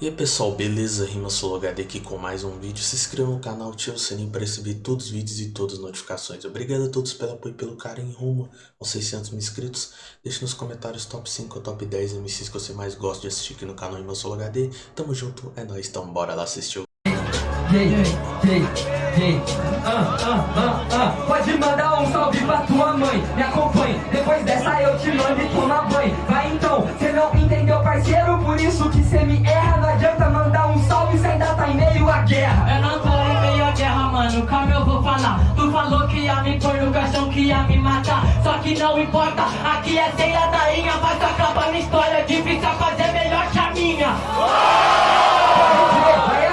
E aí pessoal, beleza? Rima HD aqui com mais um vídeo. Se inscreva no canal, ative o sininho para receber todos os vídeos e todas as notificações. Obrigado a todos pelo apoio e pelo carinho rumo aos 600 mil inscritos. Deixe nos comentários top 5 ou top 10 MCs que você mais gosta de assistir aqui no canal Rima HD. Tamo junto, é nóis, então bora lá assistir o Hey, hey, hey, ah, ah, ah. Pode mandar um salve pra tua mãe, me acompanhe. Depois dessa eu te mando e toma banho. Vai então, cê não entendeu, parceiro, por isso que cê me erra. Me matar. Só que não importa, aqui é ceia da inha, mas acaba na história. Difícil é fazer melhor que a minha.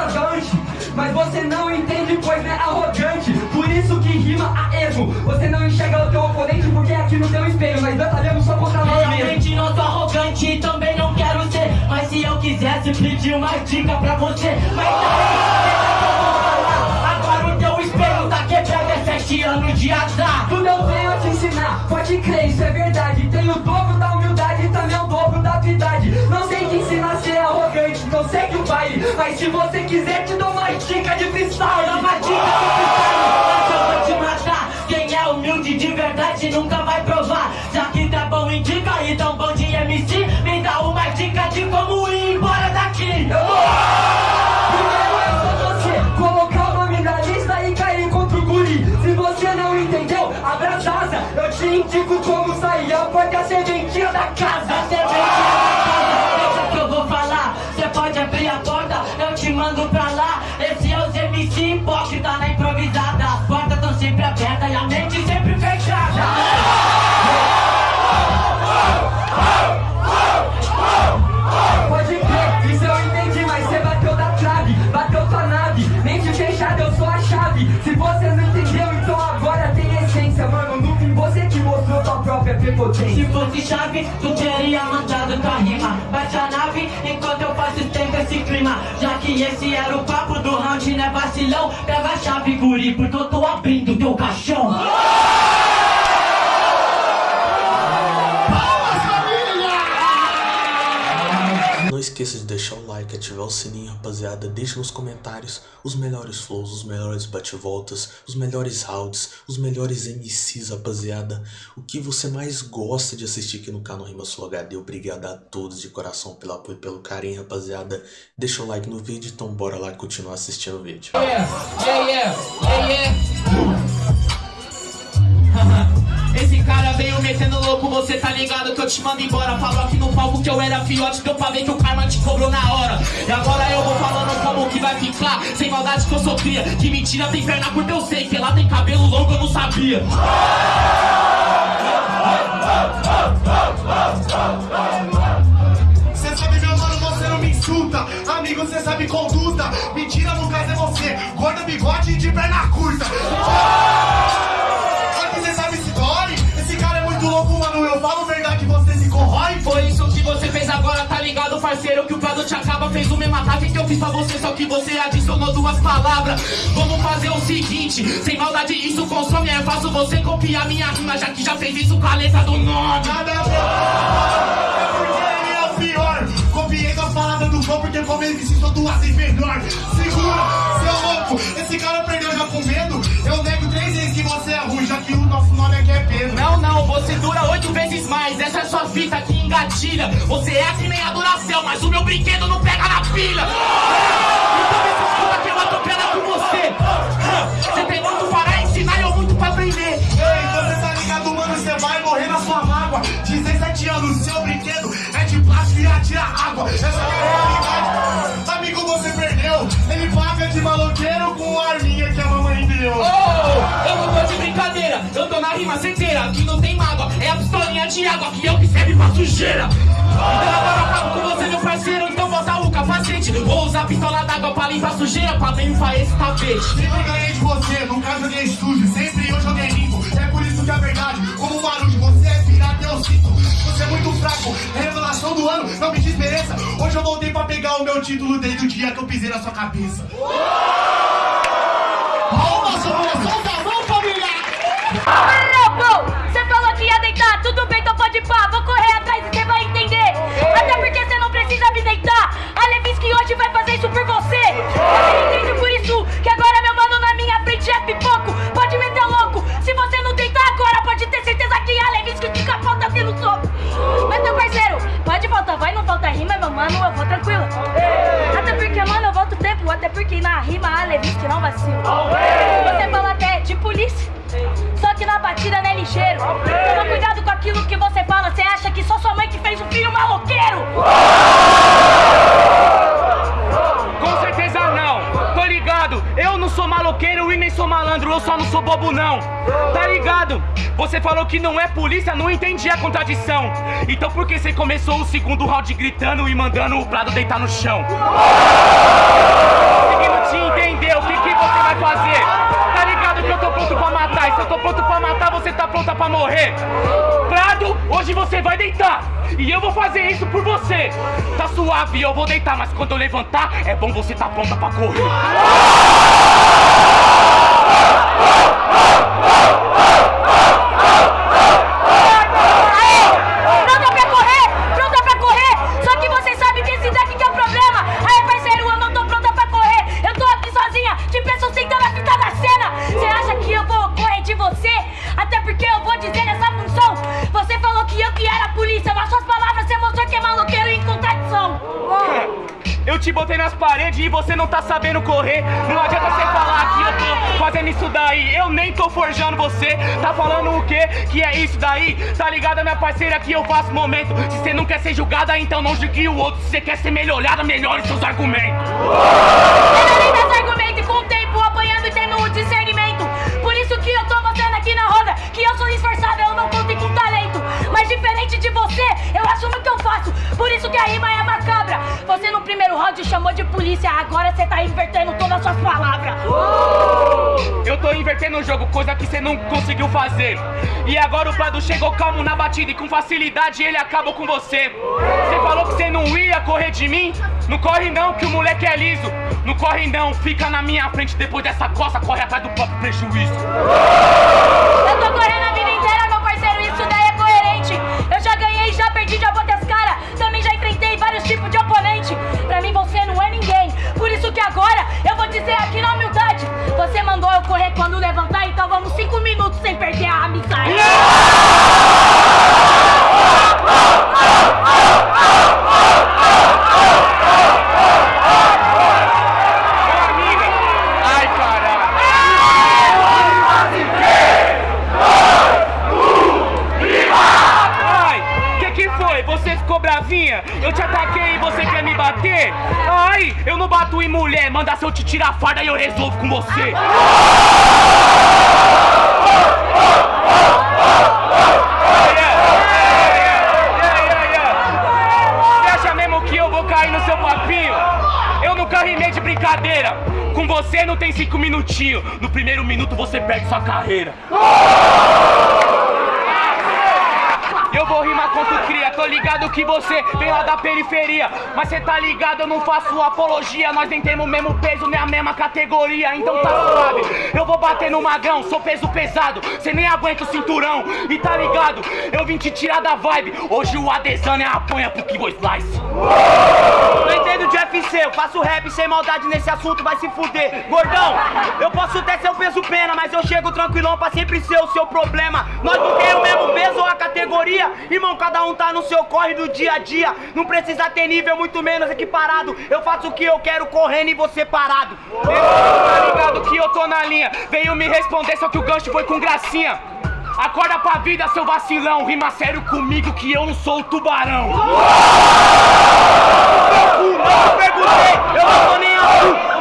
Avante, mas você não entende, pois é arrogante. Por isso que rima a erro. Você não enxerga o teu oponente porque é aqui no teu espelho. Nós batalhamos só contra nós mesmos. Realmente não sou arrogante e também não quero ser. Mas se eu quisesse pedir uma dica pra você, mas daí, deixa é anos de azar. Tudo eu venho te ensinar, pode crer, isso é verdade. Tenho o dobro da humildade e também o dobro da habilidade. Não sei te ensinar a ser arrogante, não sei que o baile. Mas se você quiser, te dou uma dica de freestyle. Dá uma dica de freestyle, eu vou te matar. Quem é humilde de verdade nunca vai provar. Entendeu, abra as asas. Eu te indico como sair. É a serventia da casa. A serventia Se fosse chave, tu teria mandado tua rima. Bate a nave enquanto eu faço tempo esse clima. Já que esse era o papo do round, né vacilão? Pega a chave, guri, porque eu tô abrindo teu caixão. Esqueça de deixar o like, ativar o sininho, rapaziada. Deixa nos comentários os melhores flows, os melhores bate-voltas, os melhores rounds, os melhores MCs, rapaziada. O que você mais gosta de assistir aqui no canal Rima Sul HD. Obrigado a todos de coração pelo apoio e pelo carinho, rapaziada. Deixa o like no vídeo, então bora lá continuar assistindo o vídeo. Yeah, yeah, yeah, yeah, cara veio metendo louco, você tá ligado que eu te mando embora Falou aqui no palco que eu era fiote, deu pra ver que o karma te cobrou na hora E agora eu vou falando como que vai ficar Sem maldade que eu sou cria, que mentira tem perna curta eu sei Que lá tem cabelo longo eu não sabia Cê sabe, meu mano, você não me insulta. Amigo, cê sabe conduta. Mentira, no caso é você. Gorda, bigode e de perna curta. Fiz pra você, só que você adicionou duas palavras. Vamos fazer o seguinte, sem maldade isso consome, é fácil você copiar minha rima, já que já fez isso com a letra do nome. Nada a ver. É porque ele é o pior. Copiei a palavra do flow porque como ele me sou duas vezes melhor. Segura, seu louco. Esse cara perdeu já com medo. Eu nego três vezes que você é ruim, já que o nosso nome aqui é Pedro. Não, não, você dura oito vezes mais, essa é sua fita que engatilha. Você é que nem a mas o meu brinquedo não pega na pilha. Então na rima certeira. Aqui não tem mágoa, é a pistolinha de água que é o que serve pra sujeira. Então agora eu acabo com você, meu parceiro. Então bota o capacete. Vou usar a pistola d'água pra limpar a sujeira, pra limpar esse tapete. Sempre ganhei de você, nunca joguei sujo. Sempre eu joguei limpo. É por isso que é verdade. Como o barulho, você é pirata, eu sinto. Você é muito fraco. É revelação do ano, não me desmereça. Hoje eu voltei pra pegar o meu título desde o dia que eu pisei na sua cabeça. Palmas, Você fala até de polícia. Só que na batida não é ligeiro. Toma cuidado com aquilo que você fala. Você acha que só sua mãe que fez o filho maloqueiro? Com certeza não. Tô ligado. Eu não sou maloqueiro e nem sou malandro. Eu só não sou bobo não. Tá ligado? Você falou que não é polícia, não entendi a contradição. Então por que você começou o segundo round gritando e mandando o Prado deitar no chão? Fazer? Tá ligado que eu tô pronto pra matar, e se eu tô pronto pra matar, você tá pronta pra morrer. Prado, hoje você vai deitar. E eu vou fazer isso por você. Tá suave, eu vou deitar, mas quando eu levantar, é bom você tá pronta pra correr. Eu te botei nas paredes e você não tá sabendo correr. Não adianta você falar que eu tô fazendo isso daí. Eu nem tô forjando você. Tá falando o quê? Que é isso daí? Tá ligada, minha parceira, que eu faço momento. Se você não quer ser julgada, então não julgue o outro. Se você quer ser melhorada, melhore seus argumentos. Eu tô invertendo o jogo, coisa que você não conseguiu fazer. E agora o Prado chegou calmo na batida e com facilidade ele acabou com você. Você falou que você não ia correr de mim? Não corre não, que o moleque é liso. Não corre não, fica na minha frente depois dessa coça, corre atrás do próprio prejuízo. Eu tô correndo a vida inteira, meu parceiro, isso daí é coerente. Eu já ganhei, já perdi, já botei as caras. Também já enfrentei vários tipos de oponente. Pra mim você não é ninguém. Por isso que agora eu vou dizer aqui na mandou eu correr quando levantar, então vamos cinco minutos sem perder a amizade. Eu te ataquei e você quer me bater? Ai, eu não bato em mulher, manda se eu te tirar a farda e eu resolvo com. Você você não tem cinco minutinhos. No primeiro minuto você perde sua carreira. Cria, tô ligado que você vem lá da periferia. Mas cê tá ligado, eu não faço apologia Nós nem temos o mesmo peso, nem a mesma categoria. Então tá suave, eu vou bater no magrão Sou peso pesado, cê nem aguenta o cinturão. E tá ligado, eu vim te tirar da vibe. Hoje o Adesanya é apanha pro que vou slice. Não entendo de UFC, eu faço rap sem maldade nesse assunto, vai se fuder. Gordão, eu posso até ser o peso pena, mas eu chego tranquilão pra sempre ser o seu problema. Nós não temos o mesmo peso a categoria, irmão, cada um tá no seu corre do dia a dia. Não precisa ter nível, muito menos equiparado. Eu faço o que eu quero correndo e você parado. Tá ligado que eu tô na linha Veio me responder, só que o gancho foi com gracinha Acorda pra vida, seu vacilão Rima sério comigo que eu não sou o tubarão Eu perguntei, eu não tô nem aí.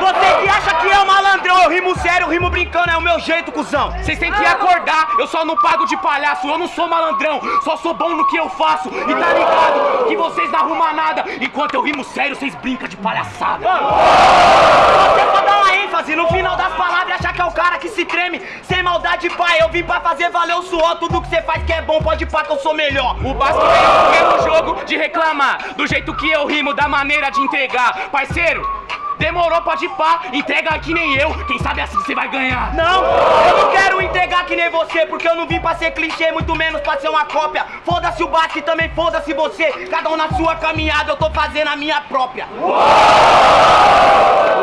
Você que acha que é o malandrão, eu rimo sério, rimo brincando, é o meu jeito, cuzão. Vocês têm que acordar, eu só não pago de palhaço Eu não sou malandrão, só sou bom no que eu faço. E tá ligado que vocês não arrumam nada. Enquanto eu rimo sério, vocês brincam de palhaçada. Você só dá uma ênfase no final das palavras achar que é o cara que se treme. Sem maldade, pai, eu vim pra fazer valer o suor. Tudo que você faz que é bom, pode pá que eu sou melhor. O Basco veio no mesmo jogo de reclamar. Do jeito que eu rimo, da maneira de entregar. Parceiro, demorou, pode pá Entrega que nem eu, quem sabe assim você vai ganhar Não, eu não quero entregar que nem você, porque eu não vim pra ser clichê, muito menos pra ser uma cópia. Foda-se o Basque, também foda-se você. Cada um na sua caminhada, eu tô fazendo a minha própria.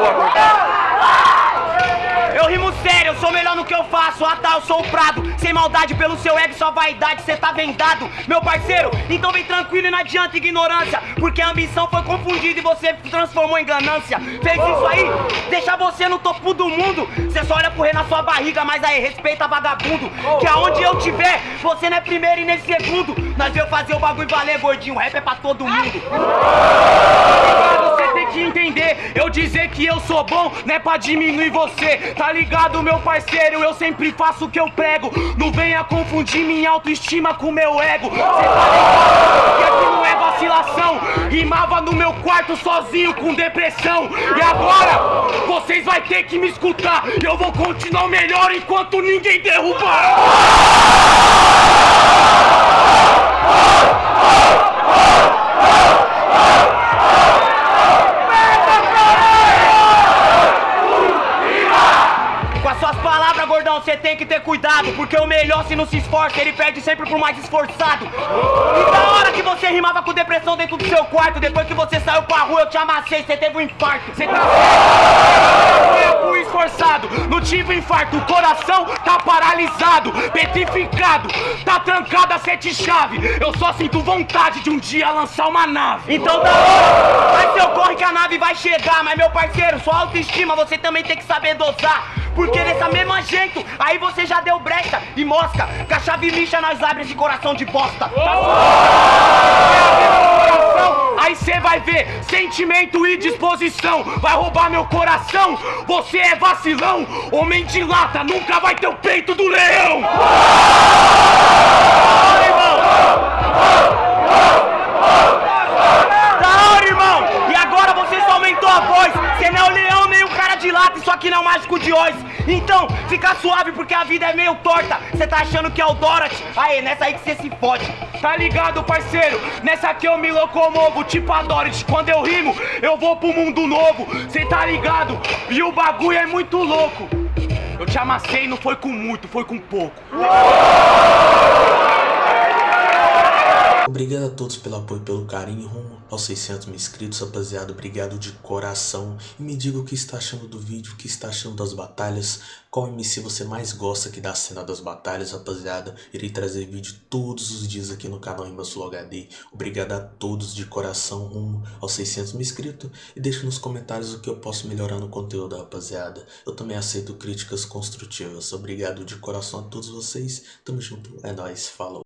Rimo sério, eu sou melhor no que eu faço. Ah tá, eu sou o Prado. Sem maldade pelo seu ego, sua vaidade, cê tá vendado. Meu parceiro, então vem tranquilo e não adianta ignorância. Porque a ambição foi confundida e você transformou em ganância. Fez isso aí, deixa você no topo do mundo. Cê só olha rei na sua barriga, mas aí respeita vagabundo. Que aonde eu tiver, você não é primeiro e nem segundo. Nós veio fazer o bagulho valer, gordinho. Rap é pra todo mundo. Você tem que entender Eu dizer que eu sou bom não é pra diminuir você Tá ligado, meu parceiro? Eu sempre faço o que eu prego. Não venha confundir minha autoestima com meu ego. Cê tá ligado? Que aqui não é vacilação. Rimava no meu quarto sozinho com depressão. E agora, vocês vai ter que me escutar. Eu vou continuar melhor enquanto ninguém derrubar Porque o melhor se não se esforça, ele perde sempre pro mais esforçado. E da hora que você rimava com depressão dentro do seu quarto Depois que você saiu pra rua, eu te amassei, você teve um infarto. Você tá certo, esforçado Não tive infarto, o coração tá paralisado Petrificado, tá trancado a sete chave. Eu só sinto vontade de um dia lançar uma nave. Então da hora, vai seu corre que a nave vai chegar. Mas meu parceiro, sua autoestima você também tem que saber dosar porque dessa mesma jeito, aí você já deu brecha e mosca Com a chave lixa nós abre esse coração de bosta Tá Aí cê vai ver sentimento e disposição. Vai roubar meu coração, você é vacilão. Homem de lata nunca vai ter o peito do leão. Vai, irmão! Da hora, irmão! E agora você só aumentou a voz. Você não é o leão lata Isso aqui não é mágico de Oz Então, fica suave porque a vida é meio torta. Você tá achando que é o Dorothy? Aê, nessa aí que você se fode. Tá ligado, parceiro? Nessa aqui eu me locomovo Tipo a Dorothy. Quando eu rimo, eu vou pro mundo novo. Cê tá ligado? E o bagulho é muito louco. Eu te amassei, não foi com muito, foi com pouco Obrigado a todos pelo apoio e pelo carinho rumo aos 600 mil inscritos, rapaziada. Obrigado de coração. E me diga o que está achando do vídeo, o que está achando das batalhas. Qual MC você mais gosta aqui da cena das batalhas, rapaziada. Irei trazer vídeo todos os dias aqui no canal Sul HD. Obrigado a todos de coração rumo aos 600 mil inscritos. E deixe nos comentários o que eu posso melhorar no conteúdo, rapaziada. Eu também aceito críticas construtivas. Obrigado de coração a todos vocês. Tamo junto. É nóis. Falou.